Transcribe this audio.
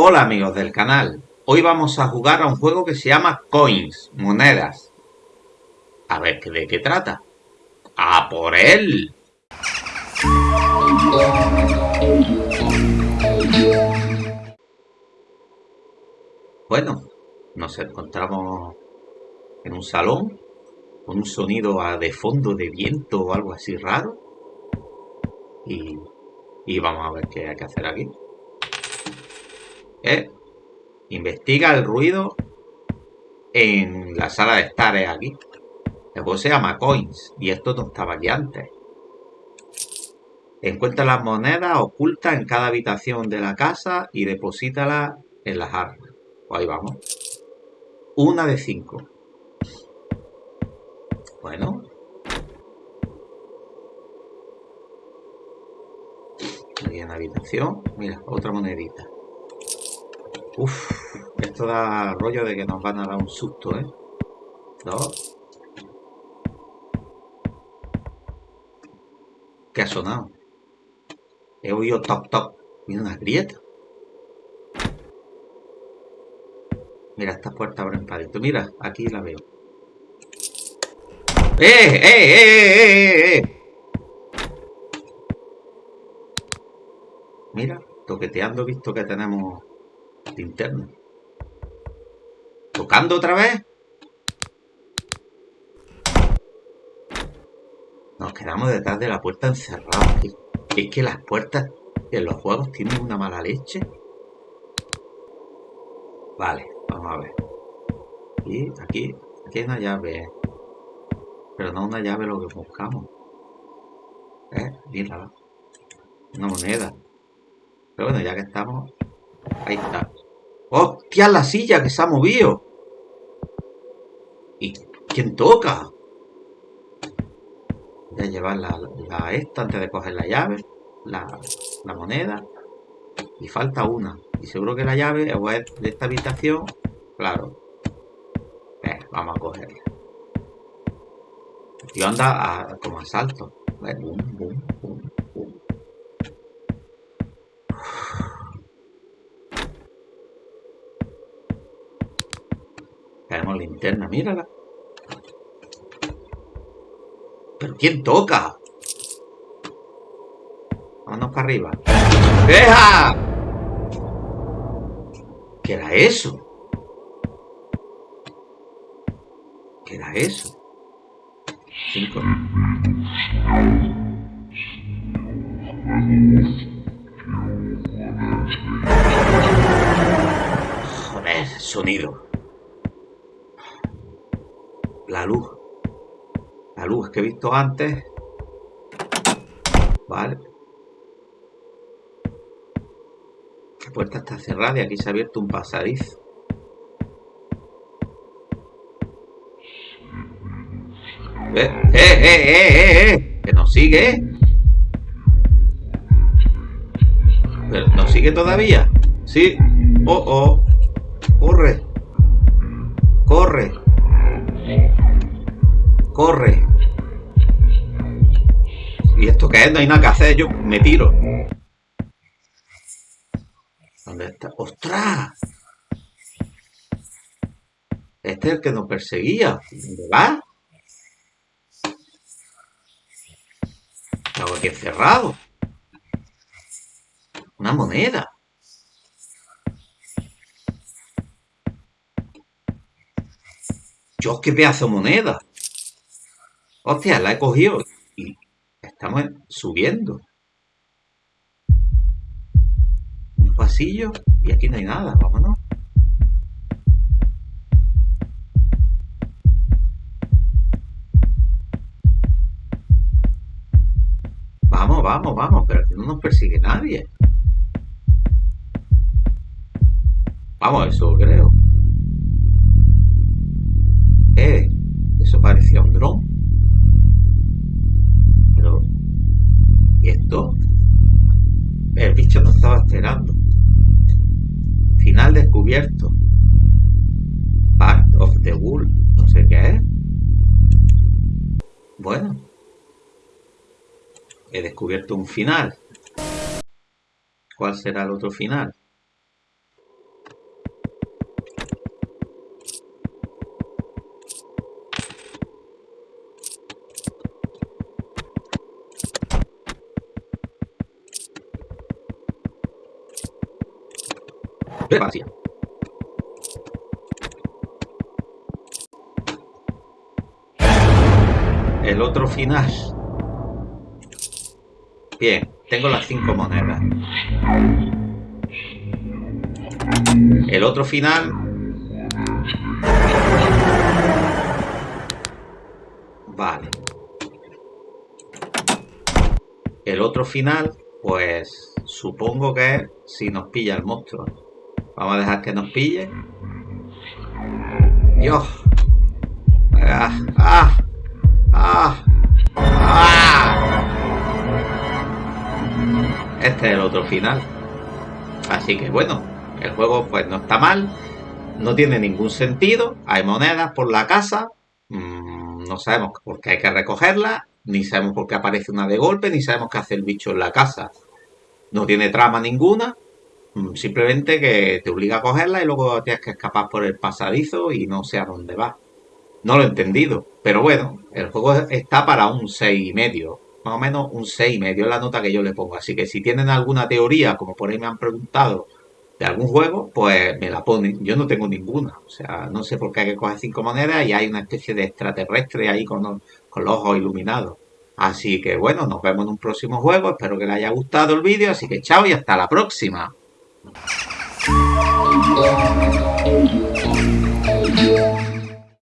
Hola amigos del canal, hoy vamos a jugar a un juego que se llama Coins, monedas. A ver de qué trata. ¡A por él! Bueno, nos encontramos en un salón con un sonido de fondo de viento o algo así raro. Y, y vamos a ver qué hay que hacer aquí. ¿Eh? Investiga el ruido en la sala de estar aquí. El juego se llama Coins y esto no estaba aquí antes. Encuentra las monedas ocultas en cada habitación de la casa y deposítalas en las armas. Pues ahí vamos. Una de cinco. Bueno. Aquí en habitación. Mira, otra monedita. Uf, esto da rollo de que nos van a dar un susto, ¿eh? Dos. ¿Qué ha sonado? He oído toc toc. Mira una grieta. Mira, esta puerta abren para adentro. Mira, aquí la veo. ¡Eh, eh, eh, eh, eh! eh! Mira, toqueteando visto que tenemos linterna. ¿Tocando otra vez? Nos quedamos detrás de la puerta encerrados. Es que las puertas en los juegos tienen una mala leche. Vale, vamos a ver. Y aquí, aquí hay una llave. Pero no una llave lo que buscamos. ¿Eh? Una moneda. Pero bueno, ya que estamos... Ahí está. ¡Hostia, la silla que se ha movido! ¿Y quién toca? Voy a llevar la, esta antes de coger la llave, la, moneda. Y falta una. Y seguro que la llave es de esta habitación. Claro. Eh, vamos a cogerla. Y anda como a salto. Boom, boom, boom. Tenemos linterna, mírala. ¿Pero quién toca? Vámonos para arriba. ¡Deja! ¿Qué era eso? ¿Qué era eso? Cinco. Joder, sonido la luz. La luz que he visto antes. Vale. La puerta está cerrada y aquí se ha abierto un pasadizo. ¡Eh, eh, eh, eh, eh! ¡Que nos sigue! ¿Pero nos sigue todavía? Sí. ¡Oh, oh! ¡Corre! ¡Corre! Corre. ¿Y esto que es? No hay nada que hacer. Yo me tiro. ¿Dónde está? ¡Ostras! Este es el que nos perseguía. ¿Dónde va? Estaba aquí encerrado. Una moneda. Yo qué pedazo de moneda. Hostia, la he cogido y estamos subiendo. Un pasillo y aquí no hay nada, vámonos. Vamos, vamos, vamos, pero aquí no nos persigue nadie. Vamos, eso creo. Eh, eso parecía un dron. Esto el bicho no estaba esperando. Final descubierto. Part of the Wool. No sé qué es. Bueno. He descubierto un final. ¿Cuál será el otro final? El otro final. Bien, tengo las cinco monedas. El otro final Vale. El otro final, pues supongo que si nos pilla el monstruo. Vamos a dejar que nos pille. Dios. Ah, ah, ah, ah. Este es el otro final. Así que bueno, el juego pues no está mal. No tiene ningún sentido. Hay monedas por la casa. Mm, no sabemos por qué hay que recogerlas. Ni sabemos por qué aparece una de golpe. Ni sabemos qué hace el bicho en la casa. No tiene trama ninguna. Simplemente que te obliga a cogerla y luego tienes que escapar por el pasadizo y no sé a dónde va. No lo he entendido. Pero bueno, el juego está para un 6,5. y medio. Más o menos un 6,5 y medio es la nota que yo le pongo. Así que si tienen alguna teoría, como por ahí me han preguntado, de algún juego, pues me la ponen. Yo no tengo ninguna. O sea, no sé por qué hay que coger cinco monedas y hay una especie de extraterrestre ahí con, con los ojos iluminados. Así que bueno, nos vemos en un próximo juego. Espero que les haya gustado el vídeo. Así que chao y hasta la próxima. Thank you.